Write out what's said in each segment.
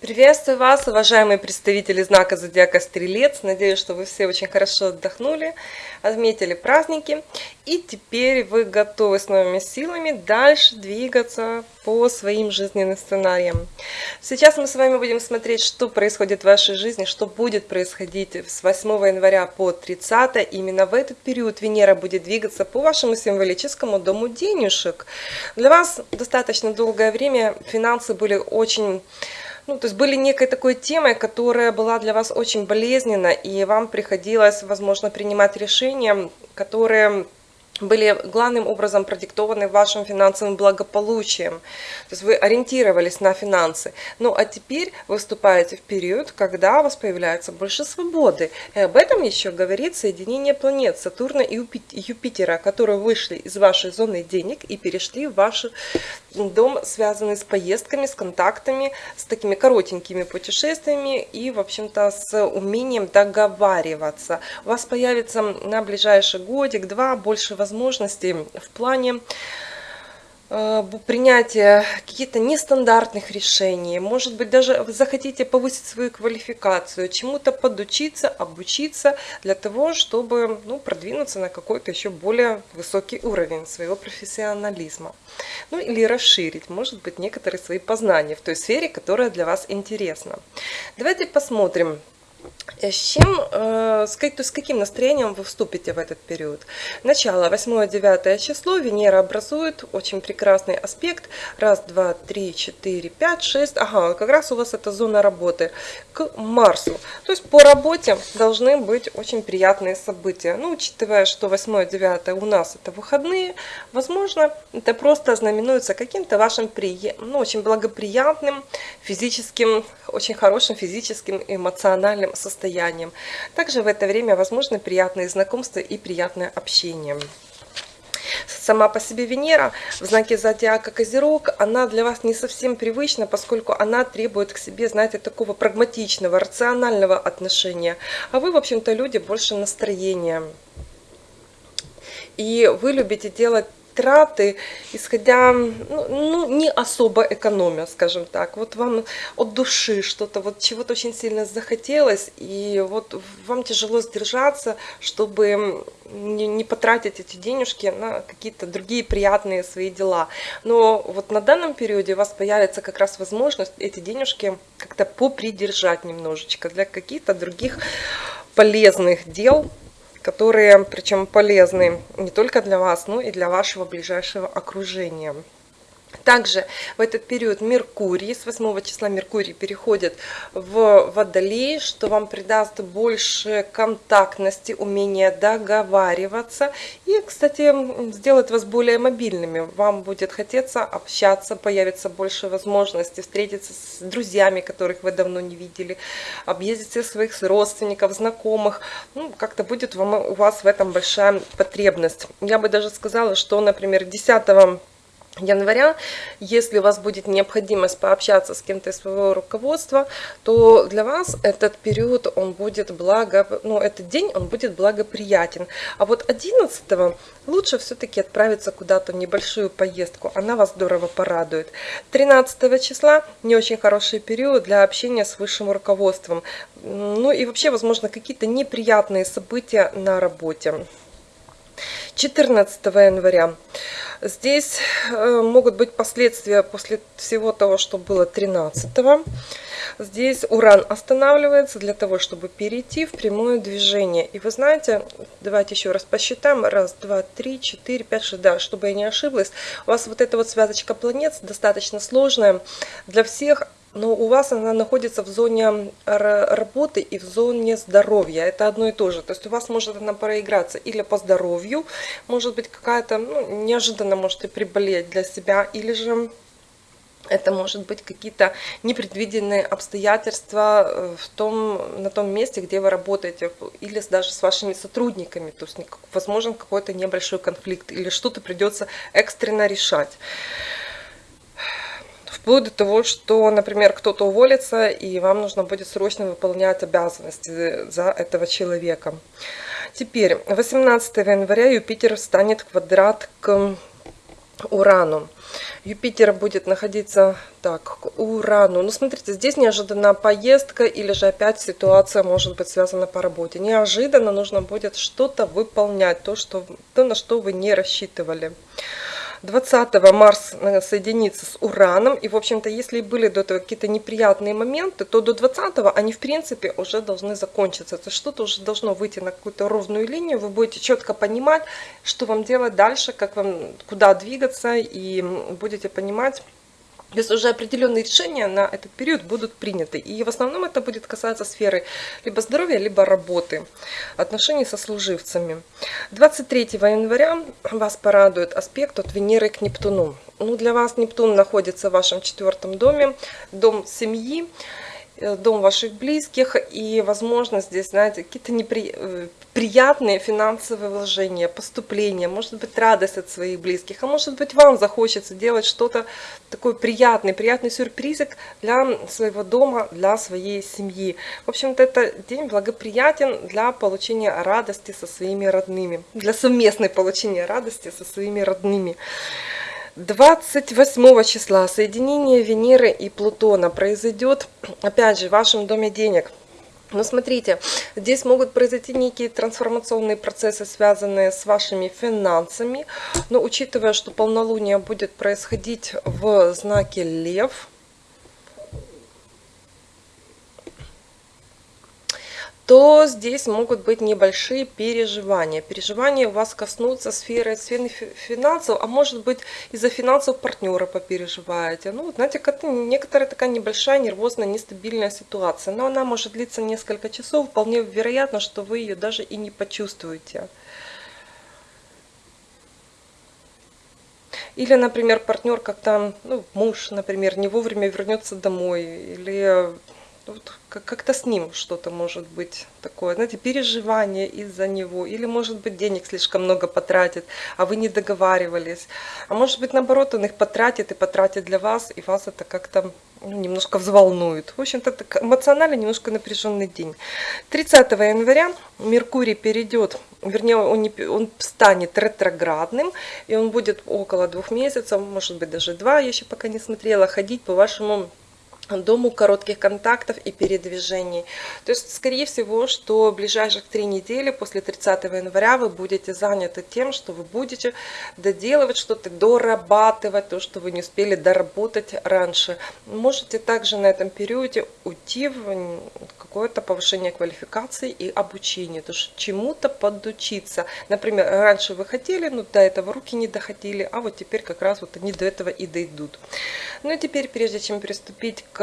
Приветствую вас, уважаемые представители знака Зодиака Стрелец. Надеюсь, что вы все очень хорошо отдохнули, отметили праздники. И теперь вы готовы с новыми силами дальше двигаться по своим жизненным сценариям. Сейчас мы с вами будем смотреть, что происходит в вашей жизни, что будет происходить с 8 января по 30. Именно в этот период Венера будет двигаться по вашему символическому дому денежек. Для вас достаточно долгое время финансы были очень ну, то есть были некой такой темой, которая была для вас очень болезненна, и вам приходилось, возможно, принимать решения, которые были главным образом продиктованы вашим финансовым благополучием. То есть вы ориентировались на финансы. Ну а теперь вы вступаете в период, когда у вас появляется больше свободы. И об этом еще говорит соединение планет Сатурна и Юпитера, которые вышли из вашей зоны денег и перешли в ваш дом, связанный с поездками, с контактами, с такими коротенькими путешествиями и, в общем-то, с умением договариваться. У вас появится на ближайший годик-два больше возможностей возможностей в плане э, принятия каких-то нестандартных решений. Может быть, даже вы захотите повысить свою квалификацию, чему-то подучиться, обучиться для того, чтобы ну, продвинуться на какой-то еще более высокий уровень своего профессионализма. Ну или расширить, может быть, некоторые свои познания в той сфере, которая для вас интересна. Давайте посмотрим, с чем, э, с, каким настроением вы вступите в этот период? Начало 8-9 число, Венера образует очень прекрасный аспект. Раз, два, три, четыре, пять, шесть. Ага, как раз у вас это зона работы к Марсу. То есть по работе должны быть очень приятные события. Ну, учитывая, что 8-9 у нас это выходные, возможно, это просто знаменуется каким-то вашим ну, очень благоприятным физическим, очень хорошим физическим эмоциональным состоянием. Также в это время возможны приятные знакомства и приятное общение. Сама по себе Венера в знаке зодиака Козерог, она для вас не совсем привычна, поскольку она требует к себе, знаете, такого прагматичного, рационального отношения. А вы, в общем-то, люди больше настроения. И вы любите делать траты, исходя, ну, ну, не особо экономя, скажем так. Вот вам от души что-то, вот чего-то очень сильно захотелось, и вот вам тяжело сдержаться, чтобы не, не потратить эти денежки на какие-то другие приятные свои дела. Но вот на данном периоде у вас появится как раз возможность эти денежки как-то попридержать немножечко для каких-то других полезных дел, которые, причем полезны не только для вас, но и для вашего ближайшего окружения. Также в этот период Меркурий, с 8 числа Меркурий переходит в Водолей, что вам придаст больше контактности, умения договариваться и, кстати, сделает вас более мобильными. Вам будет хотеться общаться, появится больше возможностей встретиться с друзьями, которых вы давно не видели, объездить всех своих родственников, знакомых. Ну, как-то будет вам, у вас в этом большая потребность. Я бы даже сказала, что, например, 10 января, если у вас будет необходимость пообщаться с кем-то из своего руководства, то для вас этот период, он будет благо, ну, этот день, он будет благоприятен. А вот 11 лучше все-таки отправиться куда-то в небольшую поездку, она вас здорово порадует. 13 числа не очень хороший период для общения с высшим руководством. Ну и вообще, возможно, какие-то неприятные события на работе. 14 января. Здесь э, могут быть последствия после всего того, что было 13 -го. Здесь уран останавливается для того, чтобы перейти в прямое движение. И вы знаете, давайте еще раз посчитаем. Раз, два, три, четыре, пять, шесть. Да, чтобы я не ошиблась. У вас вот эта вот связочка планет достаточно сложная для всех но у вас она находится в зоне работы и в зоне здоровья. Это одно и то же. То есть у вас может она проиграться или по здоровью, может быть какая-то, ну, неожиданно можете приболеть для себя, или же это может быть какие-то непредвиденные обстоятельства э, в том, на том месте, где вы работаете, или даже с вашими сотрудниками. То есть возможен какой-то небольшой конфликт, или что-то придется экстренно решать. Вплоть до того, что, например, кто-то уволится, и вам нужно будет срочно выполнять обязанности за этого человека. Теперь, 18 января Юпитер станет квадрат к Урану. Юпитер будет находиться так, к Урану. Ну, смотрите, здесь неожиданная поездка или же опять ситуация может быть связана по работе. Неожиданно нужно будет что-то выполнять, то, что, то на что вы не рассчитывали. 20 Марс э, соединится с Ураном. И, в общем-то, если были до этого какие-то неприятные моменты, то до 20 они, в принципе, уже должны закончиться. То есть что-то уже должно выйти на какую-то ровную линию. Вы будете четко понимать, что вам делать дальше, как вам, куда двигаться. И будете понимать, то есть уже определенные решения на этот период будут приняты. И в основном это будет касаться сферы либо здоровья, либо работы, отношений со служивцами. 23 января вас порадует аспект от Венеры к Нептуну. Ну, для вас Нептун находится в вашем четвертом доме, дом семьи. Э, дом ваших близких, и, возможно, здесь, знаете, какие-то неприятные э, финансовые вложения, поступления, может быть, радость от своих близких, а может быть, вам захочется делать что-то такое приятное, приятный сюрпризик для своего дома, для своей семьи. В общем-то, это день благоприятен для получения радости со своими родными, для совместной получения радости со своими родными. 28 числа соединение Венеры и Плутона произойдет, опять же, в вашем доме денег. Но смотрите, здесь могут произойти некие трансформационные процессы, связанные с вашими финансами. Но учитывая, что полнолуние будет происходить в знаке Лев, то здесь могут быть небольшие переживания. Переживания у вас коснутся сферы, сферы финансов, а может быть из-за финансов партнера попереживаете. Ну, знаете, это некоторая такая небольшая нервозная, нестабильная ситуация. Но она может длиться несколько часов. Вполне вероятно, что вы ее даже и не почувствуете. Или, например, партнер как-то, ну, муж, например, не вовремя вернется домой. Или вот как-то с ним что-то может быть такое, знаете, переживание из-за него, или может быть денег слишком много потратит, а вы не договаривались, а может быть наоборот он их потратит и потратит для вас, и вас это как-то ну, немножко взволнует. В общем-то, эмоционально немножко напряженный день. 30 января Меркурий перейдет, вернее, он, не, он станет ретроградным, и он будет около двух месяцев, может быть даже два, я еще пока не смотрела, ходить по вашему дому коротких контактов и передвижений. То есть, скорее всего, что в ближайших три недели после 30 января вы будете заняты тем, что вы будете доделывать что-то, дорабатывать то, что вы не успели доработать раньше. Можете также на этом периоде уйти в какое-то повышение квалификации и обучения, то есть чему-то подучиться. Например, раньше вы хотели, но до этого руки не доходили, а вот теперь как раз вот они до этого и дойдут. Ну и теперь, прежде чем приступить к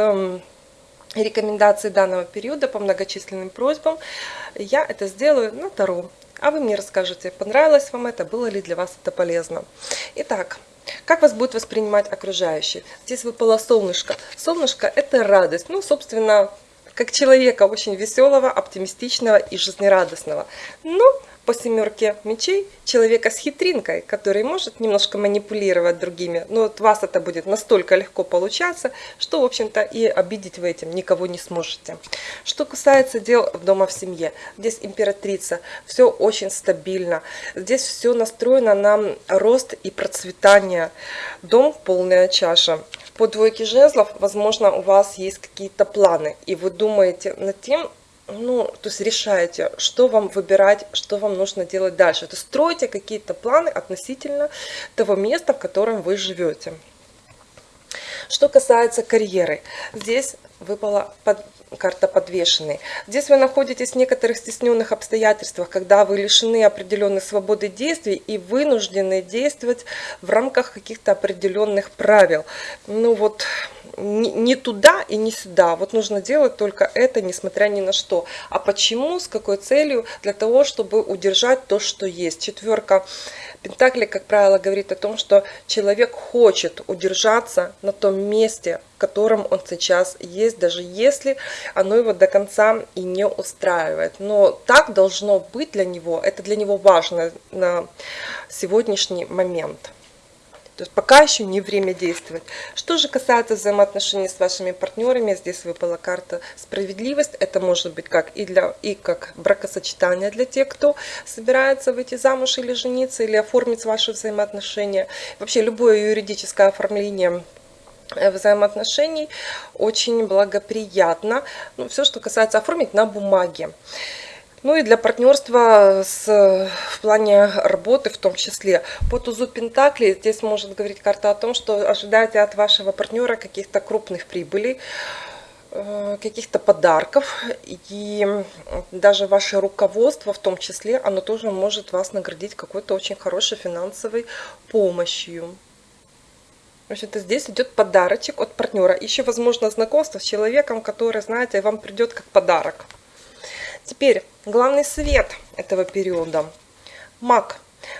рекомендации данного периода по многочисленным просьбам, я это сделаю на Таро. А вы мне расскажете, понравилось вам это, было ли для вас это полезно. Итак, как вас будет воспринимать окружающие? Здесь выпало солнышко. Солнышко – это радость. Ну, собственно, как человека очень веселого, оптимистичного и жизнерадостного. Но по семерке мечей человека с хитринкой, который может немножко манипулировать другими, но от вас это будет настолько легко получаться, что, в общем-то, и обидеть вы этим никого не сможете. Что касается дел дома в семье, здесь императрица, все очень стабильно, здесь все настроено на рост и процветание. Дом полная чаша. По двойке жезлов, возможно, у вас есть какие-то планы, и вы думаете над тем, ну, то есть решаете, что вам выбирать, что вам нужно делать дальше. То есть строите какие-то планы относительно того места, в котором вы живете. Что касается карьеры, здесь выпала под, карта подвешенный. Здесь вы находитесь в некоторых стесненных обстоятельствах, когда вы лишены определенной свободы действий и вынуждены действовать в рамках каких-то определенных правил. Ну вот, не туда и не сюда. Вот нужно делать только это, несмотря ни на что. А почему, с какой целью? Для того, чтобы удержать то, что есть. Четверка Пентакли, как правило, говорит о том, что человек хочет удержаться на том месте, в котором он сейчас есть, даже если оно его до конца и не устраивает. Но так должно быть для него, это для него важно на сегодняшний момент. То есть пока еще не время действовать. Что же касается взаимоотношений с вашими партнерами, здесь выпала карта справедливость. Это может быть как и, для, и как бракосочетание для тех, кто собирается выйти замуж или жениться, или оформить ваши взаимоотношения. Вообще любое юридическое оформление взаимоотношений очень благоприятно. Ну, все, что касается оформить на бумаге. Ну и для партнерства с, в плане работы в том числе. По тузу Пентакли здесь может говорить карта о том, что ожидайте от вашего партнера каких-то крупных прибылей, э, каких-то подарков и даже ваше руководство в том числе, оно тоже может вас наградить какой-то очень хорошей финансовой помощью. Общем-то, здесь идет подарочек от партнера. Еще, возможно, знакомство с человеком, который, знаете, вам придет как подарок. Теперь главный совет этого периода. Маг.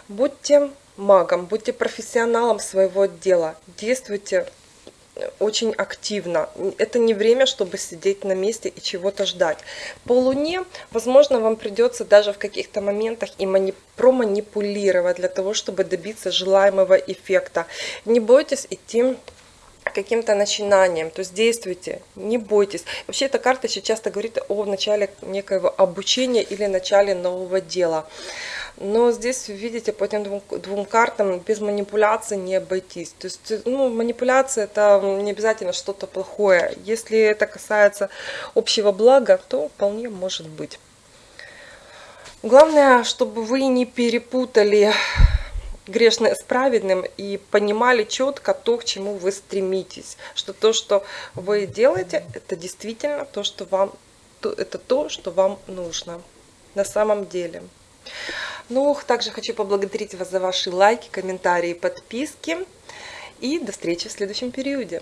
Будьте магом, будьте профессионалом своего дела. Действуйте очень активно. Это не время, чтобы сидеть на месте и чего-то ждать. По Луне, возможно, вам придется даже в каких-то моментах и мани проманипулировать для того, чтобы добиться желаемого эффекта. Не бойтесь идти каким-то начинанием, то есть действуйте, не бойтесь. Вообще эта карта еще часто говорит о начале некоего обучения или начале нового дела. Но здесь, видите, по этим двум, двум картам без манипуляции не обойтись. То есть, ну, манипуляция это не обязательно что-то плохое. Если это касается общего блага, то вполне может быть. Главное, чтобы вы не перепутали грешное с праведным и понимали четко то, к чему вы стремитесь. Что то, что вы делаете, это действительно то, что вам, это то, что вам нужно на самом деле. Ну, также хочу поблагодарить вас за ваши лайки, комментарии, подписки. И до встречи в следующем периоде.